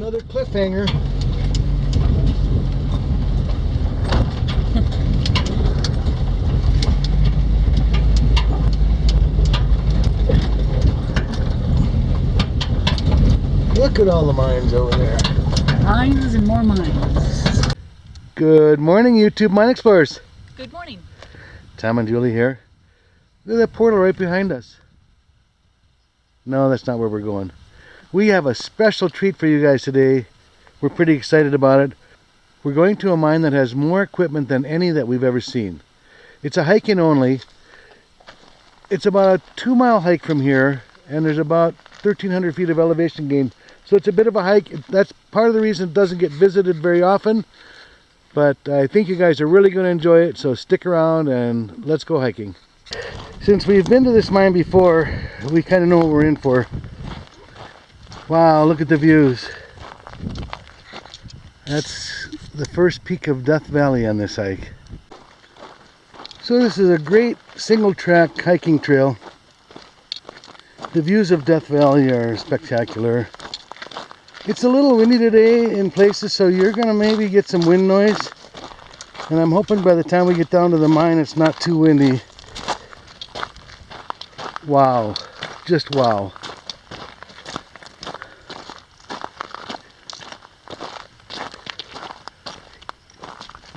Another cliffhanger. Look at all the mines over there. Mines and more mines. Good morning, YouTube Mine Explorers. Good morning. Tom and Julie here. Look at that portal right behind us. No, that's not where we're going. We have a special treat for you guys today. We're pretty excited about it. We're going to a mine that has more equipment than any that we've ever seen. It's a hiking only. It's about a two mile hike from here and there's about 1300 feet of elevation gain. So it's a bit of a hike. That's part of the reason it doesn't get visited very often. But I think you guys are really going to enjoy it. So stick around and let's go hiking. Since we've been to this mine before, we kind of know what we're in for. Wow, look at the views. That's the first peak of Death Valley on this hike. So this is a great single track hiking trail. The views of Death Valley are spectacular. It's a little windy today in places, so you're to maybe get some wind noise. And I'm hoping by the time we get down to the mine, it's not too windy. Wow. Just wow.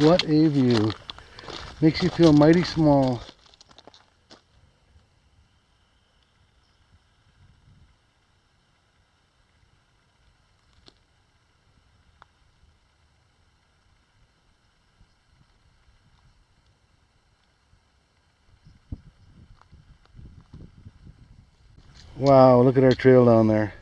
What a view. Makes you feel mighty small. Wow, look at our trail down there.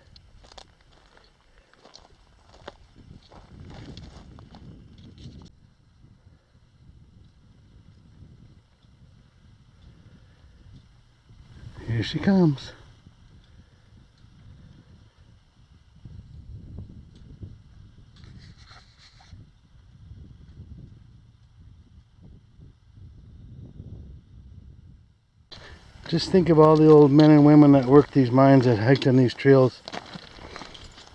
Here she comes. Just think of all the old men and women that worked these mines that hiked on these trails.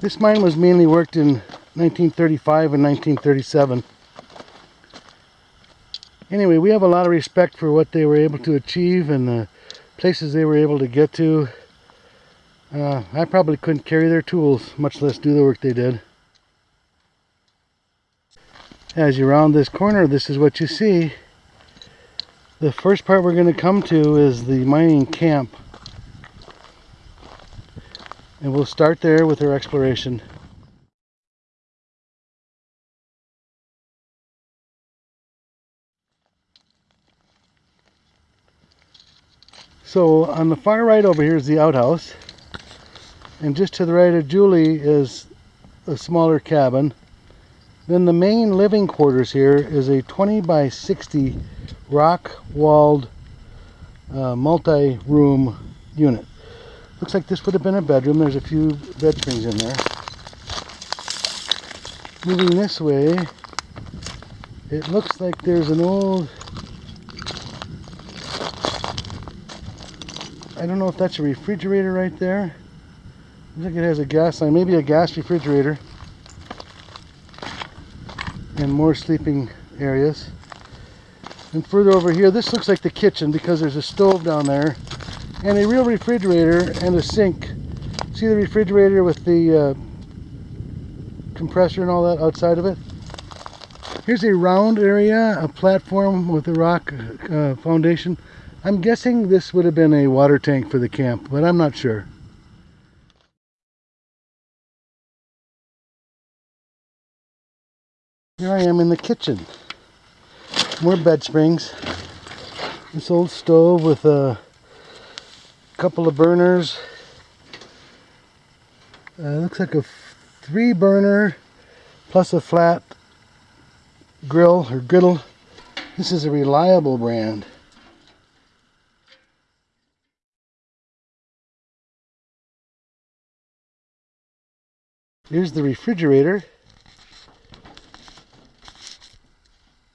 This mine was mainly worked in 1935 and 1937. Anyway, we have a lot of respect for what they were able to achieve and the places they were able to get to. Uh, I probably couldn't carry their tools, much less do the work they did. As you round this corner, this is what you see. The first part we're going to come to is the mining camp. And we'll start there with our exploration. So on the far right over here is the outhouse. And just to the right of Julie is a smaller cabin. Then the main living quarters here is a 20 by 60 rock walled uh, multi-room unit. Looks like this would have been a bedroom. There's a few bed springs in there. Moving this way, it looks like there's an old I don't know if that's a refrigerator right there. Looks like it has a gas line, maybe a gas refrigerator. And more sleeping areas. And further over here, this looks like the kitchen because there's a stove down there. And a real refrigerator and a sink. See the refrigerator with the uh, compressor and all that outside of it? Here's a round area, a platform with a rock uh, foundation. I'm guessing this would have been a water tank for the camp, but I'm not sure. Here I am in the kitchen. More bed springs. This old stove with a couple of burners. Uh, looks like a three burner plus a flat grill or griddle. This is a reliable brand. Here's the refrigerator.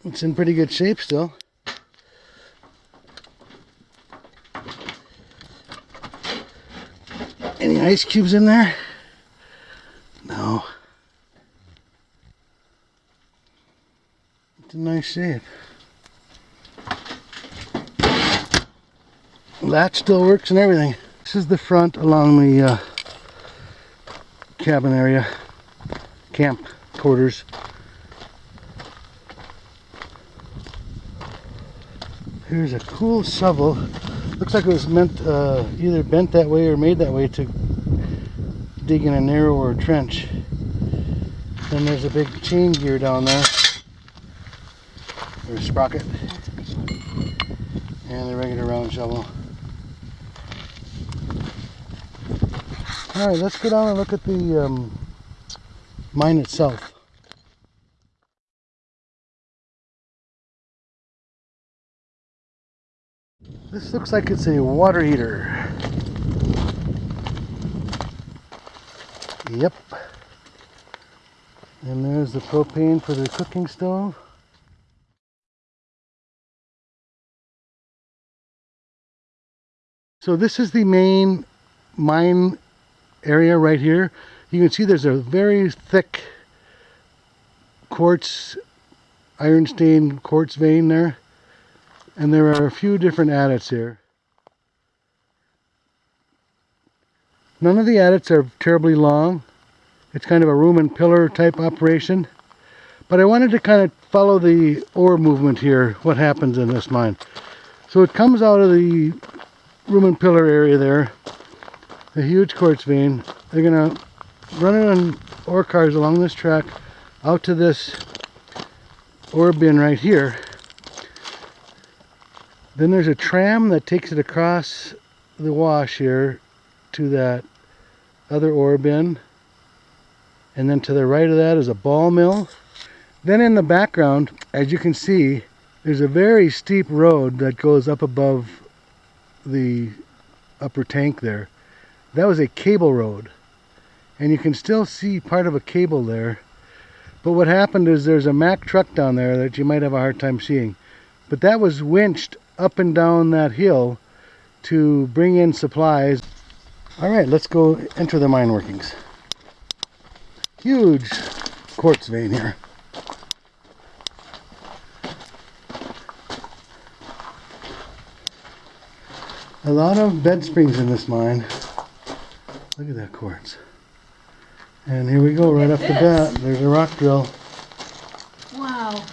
It's in pretty good shape still. Any ice cubes in there? No. It's in nice shape. Latch still works and everything. This is the front along the uh, cabin area, camp quarters. Here's a cool shovel. Looks like it was meant uh, either bent that way or made that way to dig in a narrower trench. Then there's a big chain gear down there. There's a sprocket. And the regular round shovel. Alright, let's go down and look at the um, mine itself. This looks like it's a water heater. Yep. And there's the propane for the cooking stove. So this is the main mine area right here. You can see there's a very thick quartz, iron stained quartz vein there. And there are a few different adits here. None of the adits are terribly long. It's kind of a room and pillar type operation. But I wanted to kind of follow the ore movement here, what happens in this mine. So it comes out of the room and pillar area there, a huge quartz vein. They're gonna run it on ore cars along this track out to this ore bin right here. Then there's a tram that takes it across the wash here to that other ore bin. And then to the right of that is a ball mill. Then in the background, as you can see, there's a very steep road that goes up above the upper tank there. That was a cable road. And you can still see part of a cable there. But what happened is there's a Mack truck down there that you might have a hard time seeing. But that was winched up and down that hill to bring in supplies. All right, let's go enter the mine workings. Huge quartz vein here. A lot of bed springs in this mine. Look at that quartz. And here we go, right off the bat. There's a rock drill. Wow.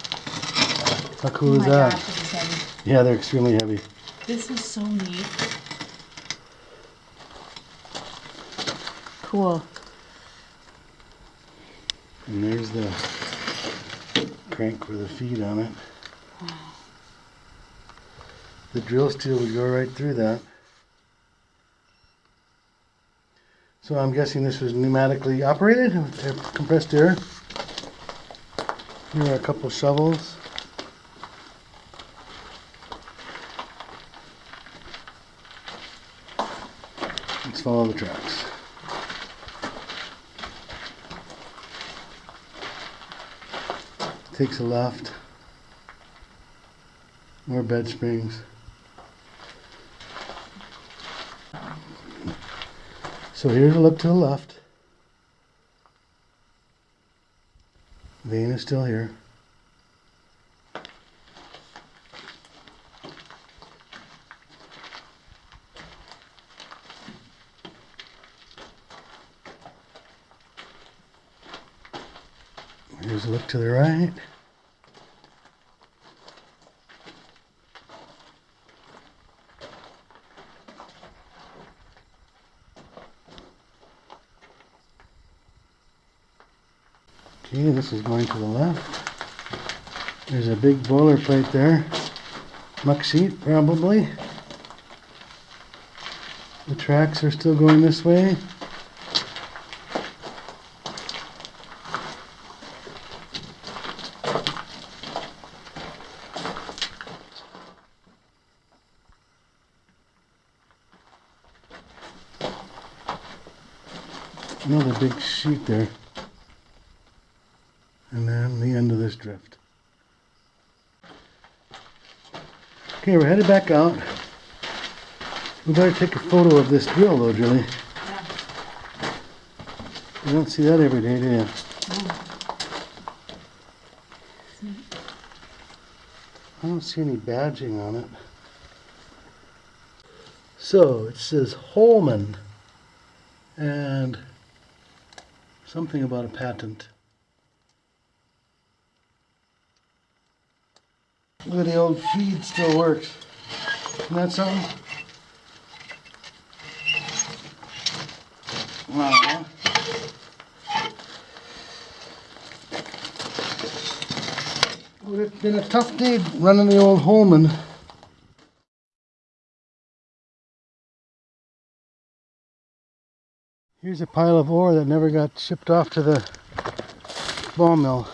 How cool oh is that? gosh, is. Yeah, they're extremely heavy. This is so neat. Cool. And there's the crank for the feed on it. Wow. The drill steel would go right through that. So I'm guessing this was pneumatically operated with compressed air. Here are a couple shovels. Let's follow the tracks. Takes a left. More bed springs. So here's a look to the left. Vein is still here. Here's a look to the right. This is going to the left. There's a big boiler plate there. Muck sheet, probably. The tracks are still going this way. Another big sheet there. And then the end of this drift. Okay, we're headed back out. We better take a photo of this drill though, Julie. You don't see that every day, do you? I don't see any badging on it. So it says Holman and something about a patent. Look at the old feed still works. Isn't that something? Wow. Well, oh, it's been a tough day running the old Holman. Here's a pile of ore that never got shipped off to the ball mill.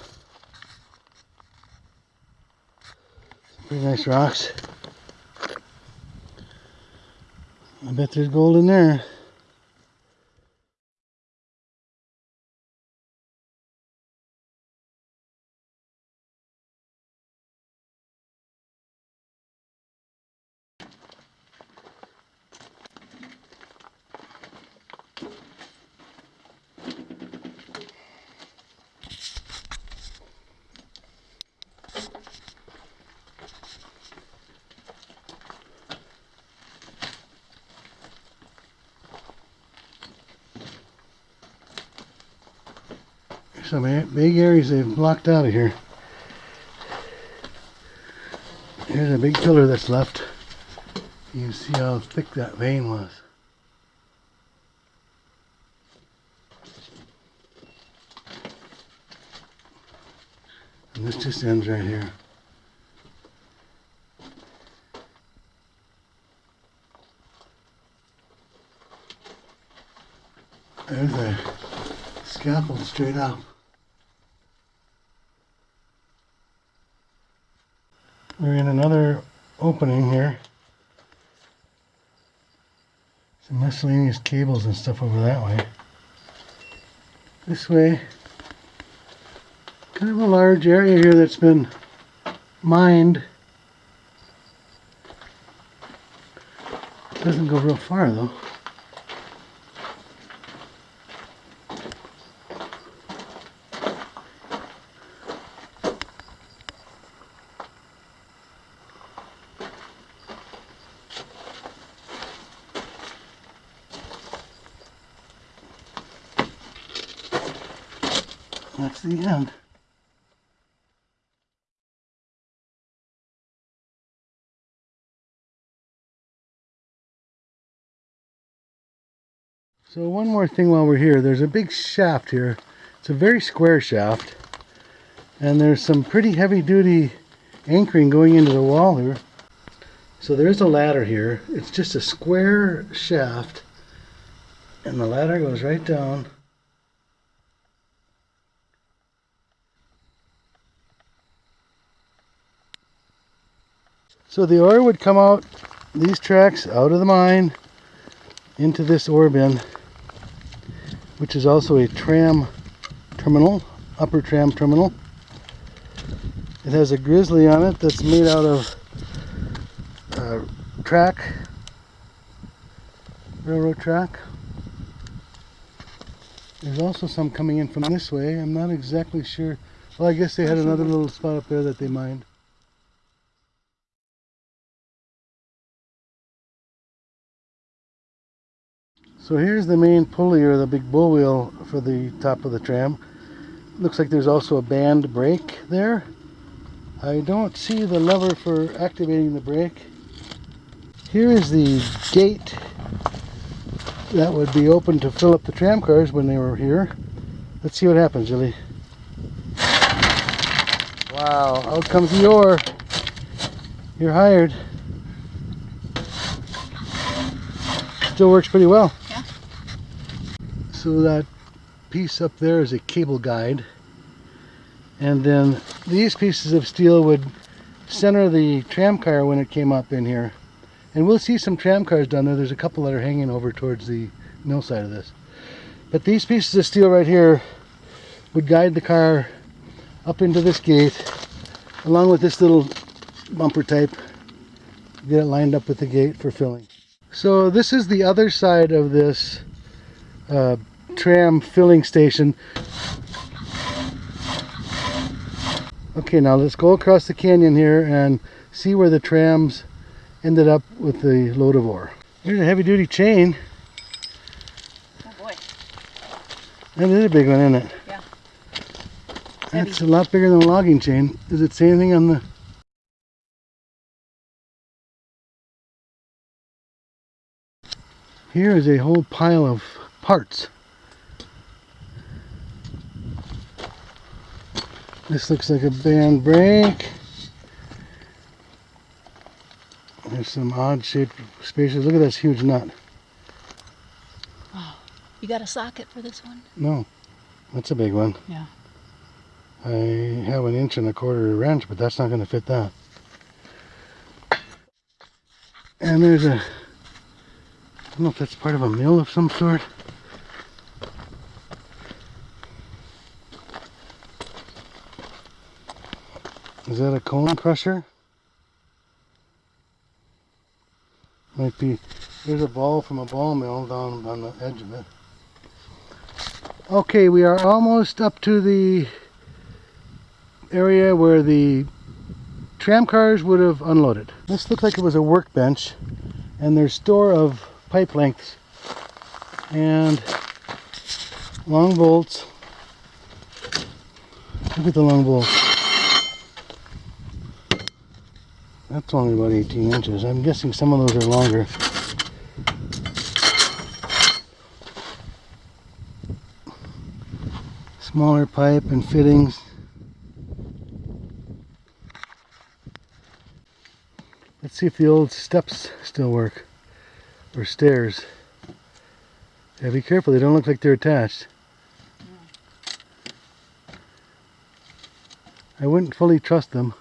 Pretty nice rocks. I bet there's gold in there. Some big areas they've blocked out of here. Here's a big pillar that's left. You can see how thick that vein was. And this just ends right here. There's a scaffold straight up. We're in another opening here. Some miscellaneous cables and stuff over that way. This way, kind of a large area here that's been mined. Doesn't go real far though. That's the end. So one more thing while we're here, there's a big shaft here. It's a very square shaft. And there's some pretty heavy duty anchoring going into the wall here. So there is a ladder here. It's just a square shaft. And the ladder goes right down. So the ore would come out these tracks out of the mine into this ore bin, which is also a tram terminal, upper tram terminal. It has a grizzly on it that's made out of uh, track, railroad track. There's also some coming in from this way. I'm not exactly sure. Well, I guess they had another little spot up there that they mined. So here's the main pulley or the big bull wheel for the top of the tram. Looks like there's also a band brake there. I don't see the lever for activating the brake. Here is the gate that would be open to fill up the tram cars when they were here. Let's see what happens, Julie. Wow, out comes the ore. You're hired. Still works pretty well. So that piece up there is a cable guide. And then these pieces of steel would center the tram car when it came up in here. And we'll see some tram cars down there. There's a couple that are hanging over towards the mill side of this. But these pieces of steel right here would guide the car up into this gate along with this little bumper type. Get it lined up with the gate for filling. So this is the other side of this uh, tram filling station. Okay, now let's go across the canyon here and see where the trams ended up with the load of ore. Here's a heavy duty chain. Oh boy. That is a big one, isn't it? Yeah. That's a lot bigger than a logging chain. Does it say anything on the... Here is a whole pile of parts. This looks like a band brake. There's some odd shaped spaces. Look at this huge nut. You got a socket for this one? No, that's a big one. Yeah. I have an inch and a quarter wrench, but that's not going to fit that. And there's a, I don't know if that's part of a mill of some sort. Is that a cone crusher? Might be. There's a ball from a ball mill down on the edge of it. Okay, we are almost up to the area where the tram cars would have unloaded. This looked like it was a workbench and there's store of pipe lengths and long bolts. Look at the long bolts. That's only about 18 inches. I'm guessing some of those are longer. Smaller pipe and fittings. Let's see if the old steps still work. Or stairs. Yeah, be careful, they don't look like they're attached. I wouldn't fully trust them.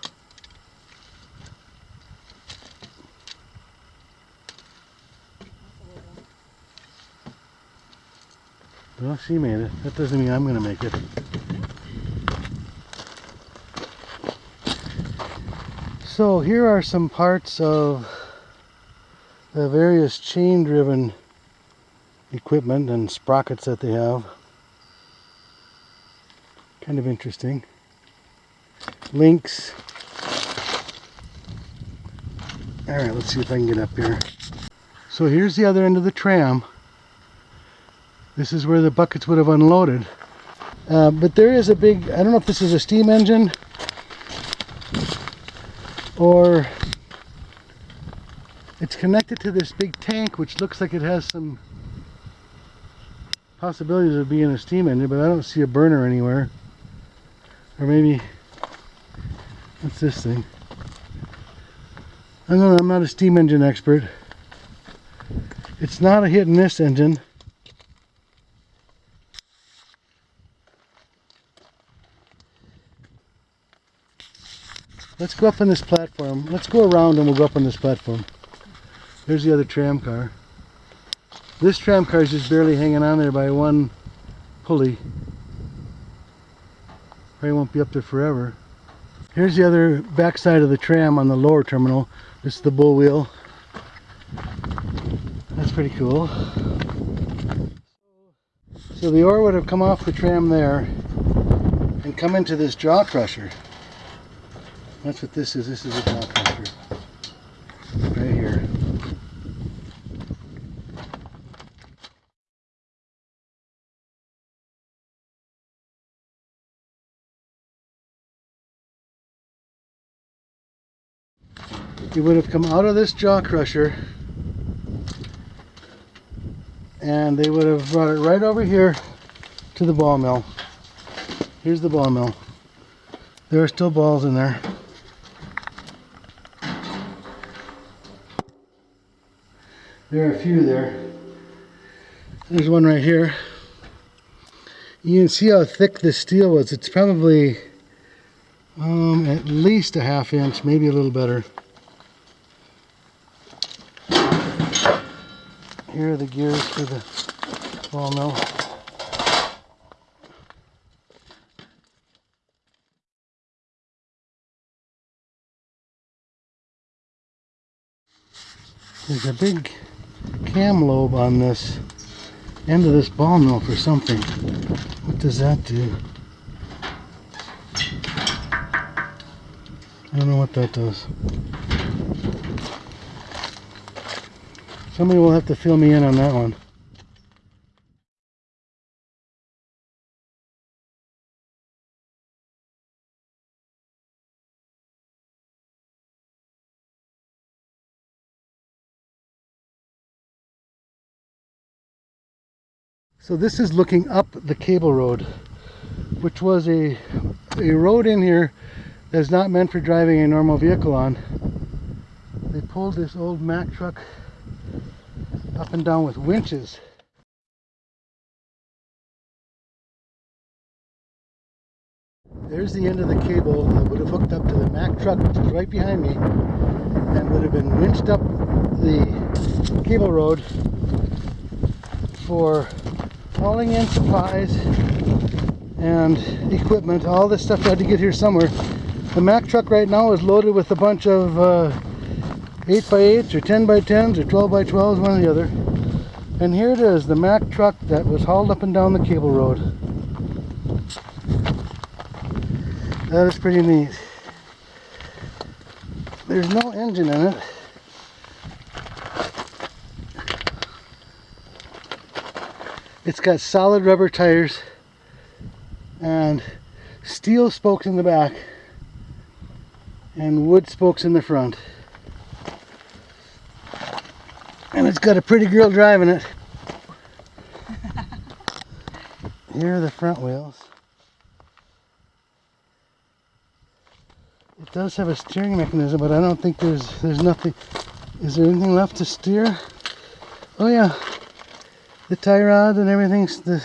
Well, she made it. That doesn't mean I'm going to make it. So here are some parts of the various chain driven equipment and sprockets that they have. Kind of interesting. Links. Alright, let's see if I can get up here. So here's the other end of the tram. This is where the buckets would have unloaded. Uh, but there is a big, I don't know if this is a steam engine or it's connected to this big tank which looks like it has some possibilities of being a steam engine but I don't see a burner anywhere. Or maybe what's this thing? I know I'm not a steam engine expert. It's not a hit and miss engine Let's go up on this platform. Let's go around and we'll go up on this platform. There's the other tram car. This tram car is just barely hanging on there by one pulley. Probably won't be up there forever. Here's the other back side of the tram on the lower terminal. This is the bull wheel. That's pretty cool. So the ore would have come off the tram there and come into this jaw crusher. That's what this is. This is a jaw crusher. Right here. It would have come out of this jaw crusher and they would have brought it right over here to the ball mill. Here's the ball mill. There are still balls in there. There are a few there. There's one right here. You can see how thick this steel was. It's probably um, at least a half inch, maybe a little better. Here are the gears for the ball mill. There's a big cam lobe on this end of this ball mill for something. What does that do? I don't know what that does. Somebody will have to fill me in on that one. So this is looking up the cable road, which was a, a road in here that's not meant for driving a normal vehicle on. They pulled this old Mack truck up and down with winches. There's the end of the cable that would have hooked up to the Mack truck, which is right behind me, and would have been winched up the cable road for hauling in supplies and equipment. All this stuff I had to get here somewhere. The Mack truck right now is loaded with a bunch of uh, 8x8s or 10x10s or 12x12s, one or the other. And here it is, the Mack truck that was hauled up and down the cable road. That is pretty neat. There's no engine in it. It's got solid rubber tires and steel spokes in the back and wood spokes in the front. And it's got a pretty girl driving it. Here are the front wheels. It does have a steering mechanism, but I don't think there's there's nothing. Is there anything left to steer? Oh yeah, the tie rod and everything's the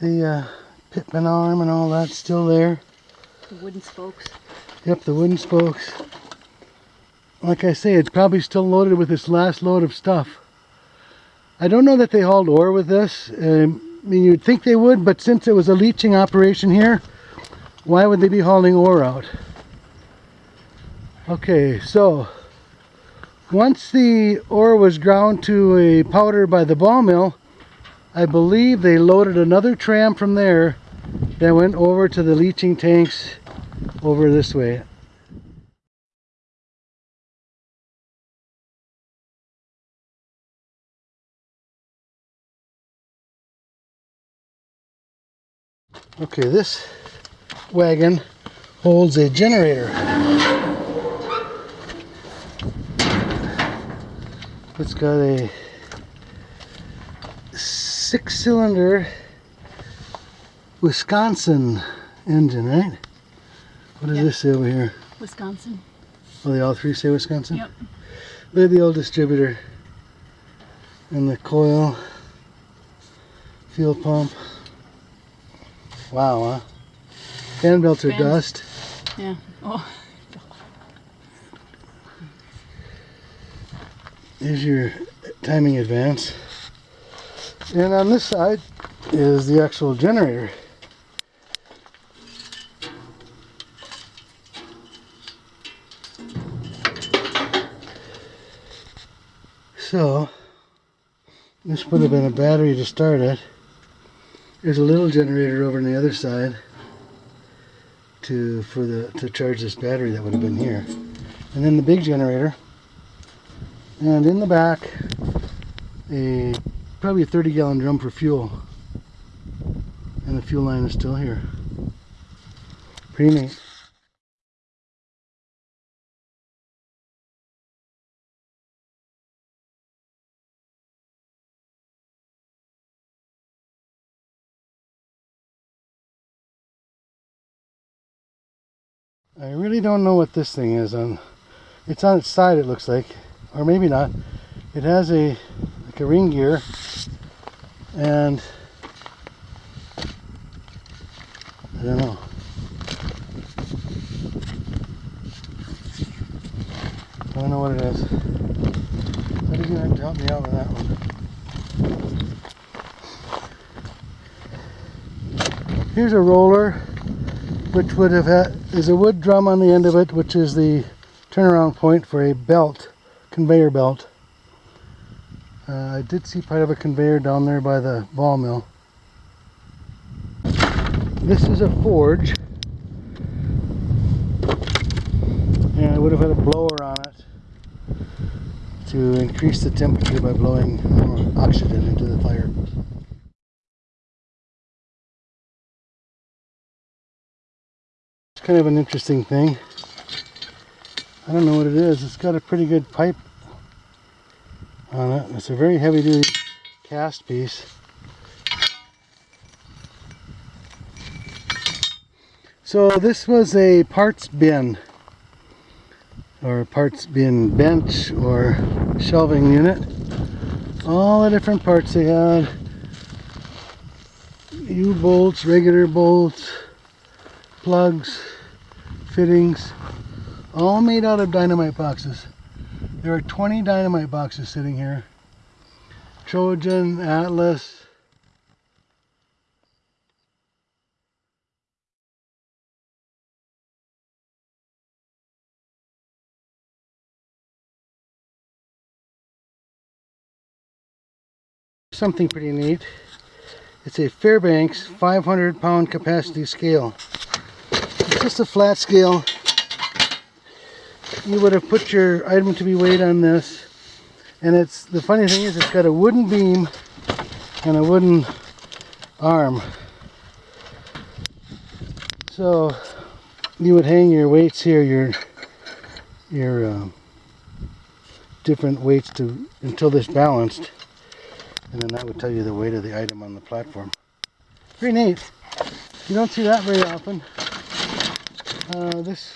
the uh, pitman arm and all that's still there. The wooden spokes. Yep, the wooden spokes. Like I say, it's probably still loaded with this last load of stuff. I don't know that they hauled ore with this. Um, I mean, you'd think they would, but since it was a leaching operation here, why would they be hauling ore out? Okay, so once the ore was ground to a powder by the ball mill, I believe they loaded another tram from there that went over to the leaching tanks over this way. Okay, this wagon holds a generator. It's got a six cylinder Wisconsin engine, right? What does Yeah. this say over here? Wisconsin. Oh, they all three say Wisconsin? Yep. Look at the old distributor. And the coil. Fuel pump. Wow, huh? Fan belts are dust. Yeah. Oh. Here's your timing advance. And on this side is the actual generator. So, this would have been a battery to start it. There's a little generator over on the other side to for the to charge this battery that would have been here. And then the big generator and in the back a probably a 30 gallon drum for fuel. And the fuel line is still here. Pretty neat. I really don't know what this thing is on it's on its side it looks like or maybe not. It has a like a ring gear. And I don't know. I don't know what it is. Somebody's gonna have to help me out with that one. Here's a roller which would have had is a wood drum on the end of it which is the turnaround point for a belt conveyor belt uh, I did see part of a conveyor down there by the ball mill. This is a forge. And I would have had a blower on it to increase the temperature by blowing more oxygen into the fire. It's kind of an interesting thing. I don't know what it is. It's got a pretty good pipe on it. It's a very heavy duty cast piece. So this was a parts bin or parts bin bench or shelving unit. All the different parts they had. U-bolts, regular bolts, plugs, fittings, all made out of dynamite boxes. There are 20 dynamite boxes sitting here. Trojan, Atlas. Something pretty neat. It's a Fairbanks 500 pound capacity scale. It's just a flat scale. You would have put your item to be weighed on this. And it's the funny thing is it's got a wooden beam and a wooden arm. So you would hang your weights here, your your um, different weights to until this balanced, and then that would tell you the weight of the item on the platform. Pretty neat. You don't see that very often. Uh, this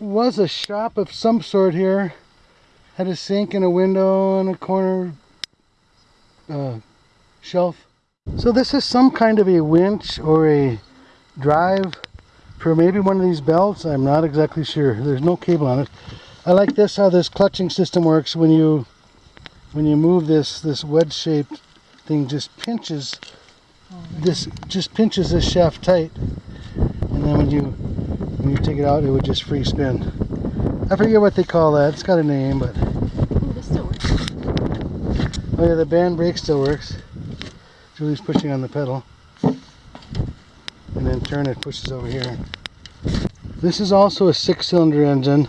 was a shop of some sort here. Had a sink and a window and a corner uh, shelf. So this is some kind of a winch or a drive for maybe one of these belts. I'm not exactly sure. There's no cable on it. I like this how this clutching system works when you when you move this this wedge shaped thing just pinches this just pinches this shaft tight and then when you when you take it out it would just free spin. I forget what they call that. It's got a name but Ooh, this still works. Oh yeah, the band brake still works. Julie's pushing on the pedal. And then turn it pushes over here. This is also a six cylinder engine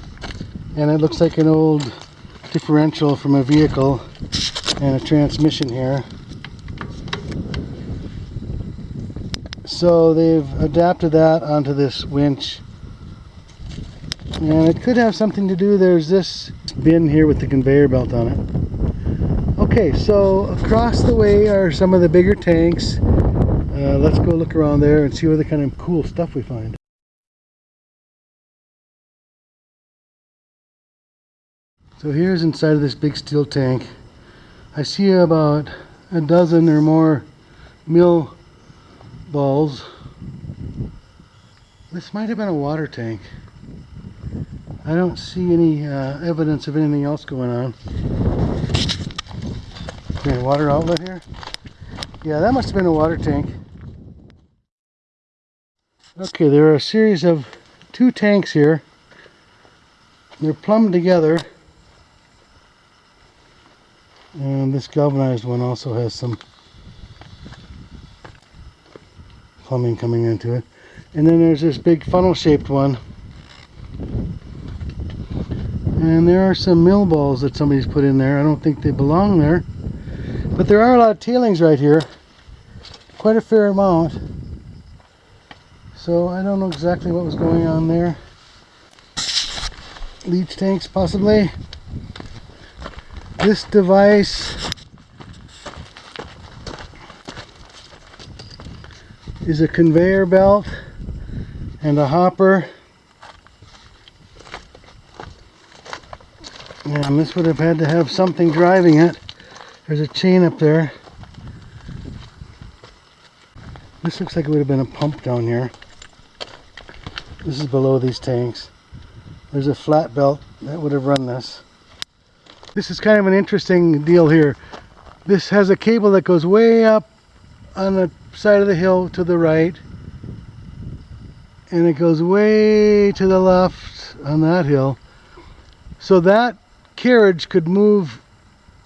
and it looks like an old differential from a vehicle and a transmission here. So they've adapted that onto this winch and it could have something to do there's this bin here with the conveyor belt on it Okay, so across the way are some of the bigger tanks. Uh, let's go look around there and see what the kind of cool stuff we find. So here's inside of this big steel tank. I see about a dozen or more mill balls. This might have been a water tank. I don't see any uh, evidence of anything else going on. Okay, water outlet here. Yeah, that must have been a water tank. Okay, there are a series of two tanks here. They're plumbed together. And this galvanized one also has some plumbing coming into it. And then there's this big funnel shaped one. And there are some mill balls that somebody's put in there. I don't think they belong there. But there are a lot of tailings right here. Quite a fair amount. So I don't know exactly what was going on there. Leach tanks possibly. This device is a conveyor belt and a hopper. And this would have had to have something driving it. There's a chain up there. This looks like it would have been a pump down here. This is below these tanks. There's a flat belt that would have run this. This is kind of an interesting deal here. This has a cable that goes way up on the side of the hill to the right. And it goes way to the left on that hill. So that carriage could move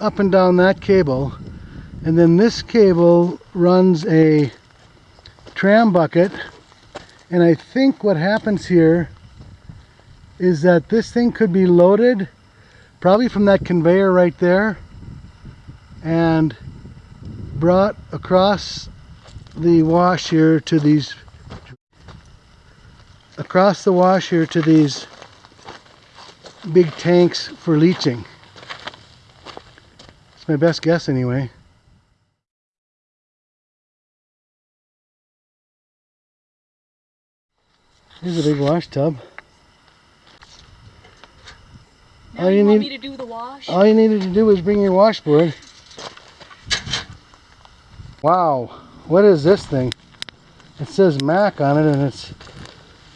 up and down that cable and then this cable runs a tram bucket. And I think what happens here is that this thing could be loaded probably from that conveyor right there and brought across the wash here to these across the wash here to these big tanks for leaching. It's my best guess anyway. Here's a big wash tub. Now All you, you need- me to do the wash? All you needed to do was bring your washboard. Wow, what is this thing? It says Mack on it and it's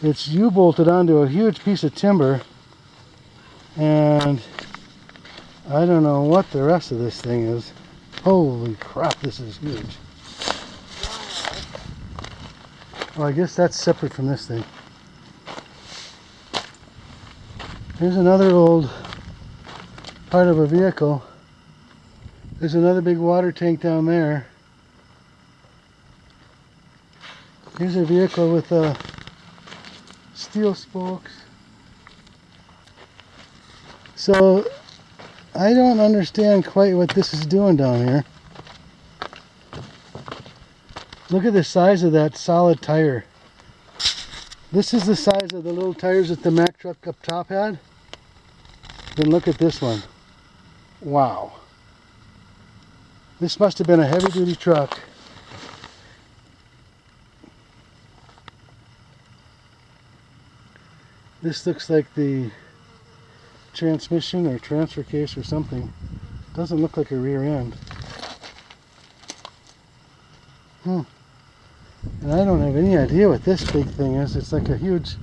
it's U-bolted onto a huge piece of timber. And I don't know what the rest of this thing is. Holy crap, this is huge. Well, I guess that's separate from this thing. Here's another old part of a vehicle. There's another big water tank down there. Here's a vehicle with uh, steel spokes. So I don't understand quite what this is doing down here. Look at the size of that solid tire. This is the size of the little tires that the Mack truck up top had. Then look at this one. Wow. This must have been a heavy duty truck. This looks like the transmission or transfer case or something. Doesn't look like a rear end. Hmm. And I don't have any idea what this big thing is. It's like a huge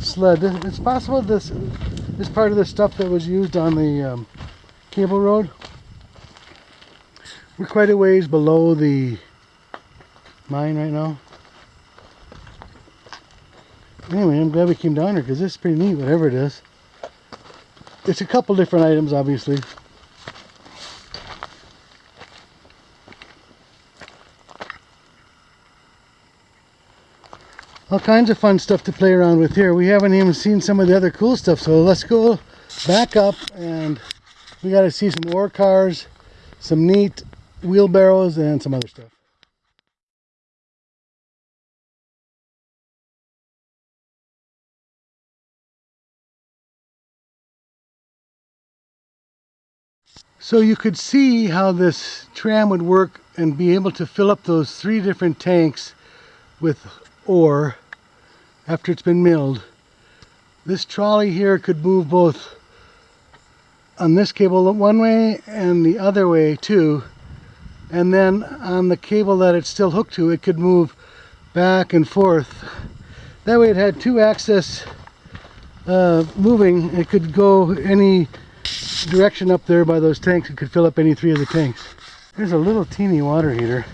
sled. It's possible this is part of the stuff that was used on the um, cable road. We're quite a ways below the mine right now. Anyway, I'm glad we came down here because this is pretty neat, whatever it is. It's a couple different items, obviously. All kinds of fun stuff to play around with here. We haven't even seen some of the other cool stuff, so let's go back up and we got to see some ore cars, some neat wheelbarrows, and some other stuff. So you could see how this tram would work and be able to fill up those three different tanks with ore after it's been milled. This trolley here could move both on this cable one way and the other way too. And then on the cable that it's still hooked to, it could move back and forth. That way it had two axis uh, moving. It could go any direction up there by those tanks. It could fill up any three of the tanks. There's a little teeny water heater.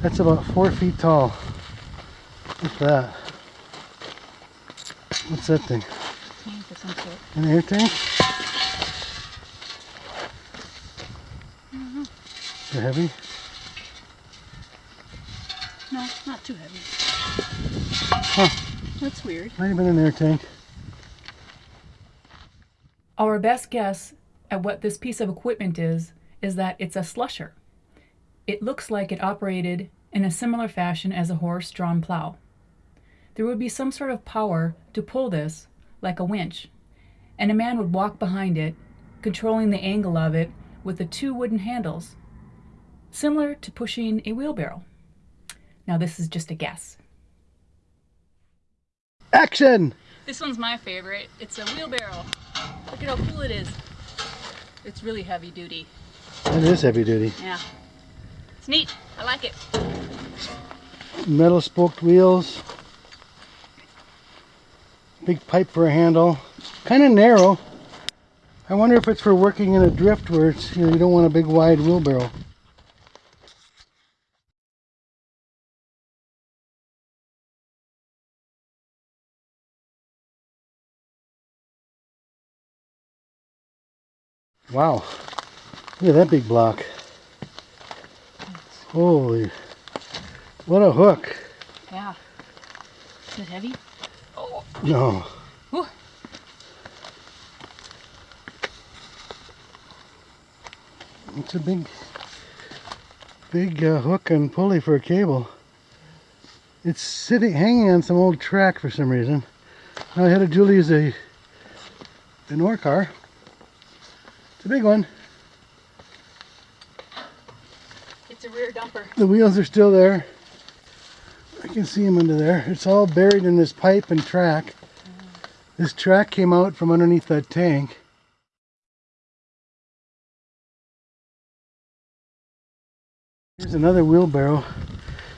That's about four feet tall. What's that? What's that thing? Tank of some sort. An air tank? Mm-hmm. Is it heavy? No, not too heavy. Huh. That's weird. Might have been an air tank. Our best guess at what this piece of equipment is is that it's a slusher. It looks like it operated in a similar fashion as a horse drawn plow. There would be some sort of power to pull this, like a winch, and a man would walk behind it, controlling the angle of it with the two wooden handles, similar to pushing a wheelbarrow. Now, this is just a guess. Action! This one's my favorite. It's a wheelbarrow. Look at how cool it is. It's really heavy duty. It is heavy duty. Yeah. It's neat. I like it. Metal spoked wheels. Big pipe for a handle. Kind of narrow. I wonder if it's for working in a drift where it's, you know, you don't want a big wide wheelbarrow. Wow. Look at that big block. Holy. What a hook. Yeah. Is it heavy? Oh. No. Ooh. It's a big, big uh, hook and pulley for a cable. It's sitting, hanging on some old track for some reason. I had a Julie's a, an ore car. A big one. It's a rear dumper. The wheels are still there. I can see them under there. It's all buried in this pipe and track. This track came out from underneath that tank. Here's another wheelbarrow.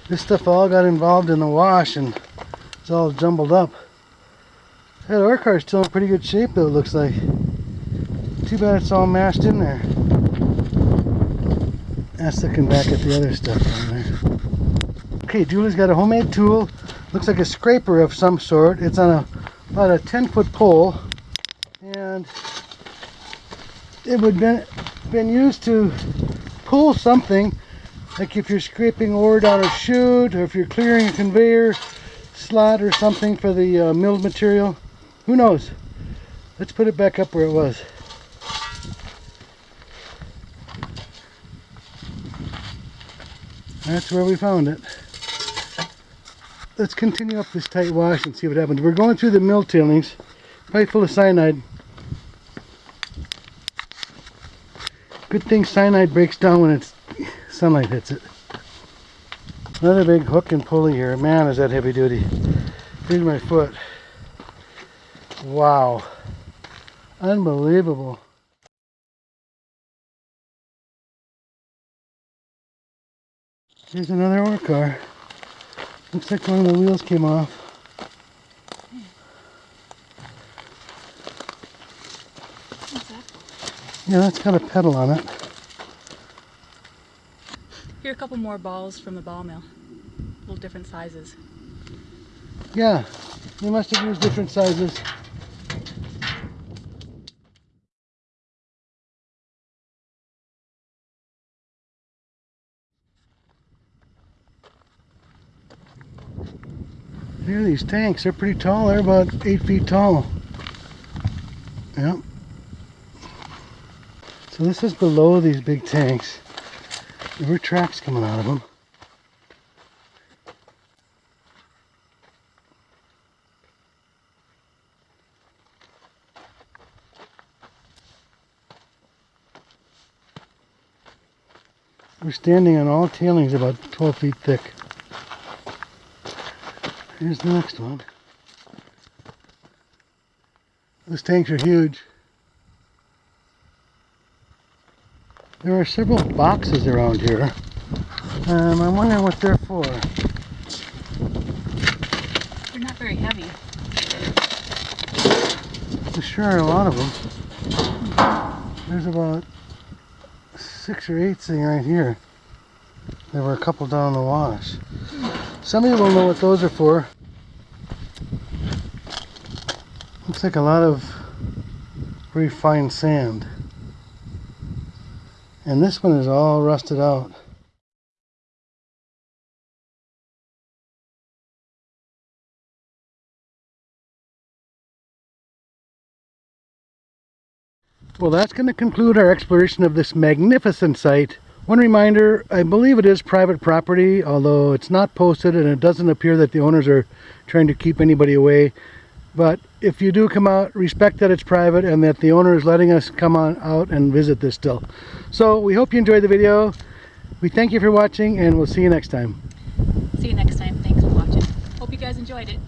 This stuff all got involved in the wash and it's all jumbled up. That ore car's still in pretty good shape though, it looks like. Too bad it's all mashed in there. That's looking back at the other stuff down there. Okay, Julie's got a homemade tool. Looks like a scraper of some sort. It's on a about a 10 foot pole and it would been been used to pull something like if you're scraping ore down a chute or if you're clearing a conveyor slot or something for the uh, milled material who knows let's put it back up where it was that's where we found it let's continue up this tight wash and see what happens. We're going through the mill tailings, probably full of cyanide. Good thing cyanide breaks down when it's sunlight hits it. Another big hook and pulley here. Man, is that heavy duty. Here's my foot. Wow. Unbelievable. Here's another ore car. Looks like one of the wheels came off. Yeah, that's got a pedal on it. Here are a couple more balls from the ball mill. Little different sizes. Yeah, they must have used different sizes. Here are these tanks. They're pretty tall. They're about eight feet tall. Yep. So this is below these big tanks. There were tracks coming out of them. We're standing on all tailings about 12 feet thick. Here's the next one. Those tanks are huge. There are several boxes around here. Um, I'm wondering what they're for. They're not very heavy. There sure are a lot of them. There's about six or eight sitting right here. There were a couple down the wash. Some of you will know what those are for. Looks like a lot of very fine sand. And this one is all rusted out. Well, that's going to conclude our exploration of this magnificent site. One reminder, I believe it is private property, although it's not posted and it doesn't appear that the owners are trying to keep anybody away. But if you do come out, respect that it's private and that the owner is letting us come on out and visit this still. So we hope you enjoyed the video. We thank you for watching and we'll see you next time. See you next time. Thanks for watching. Hope you guys enjoyed it.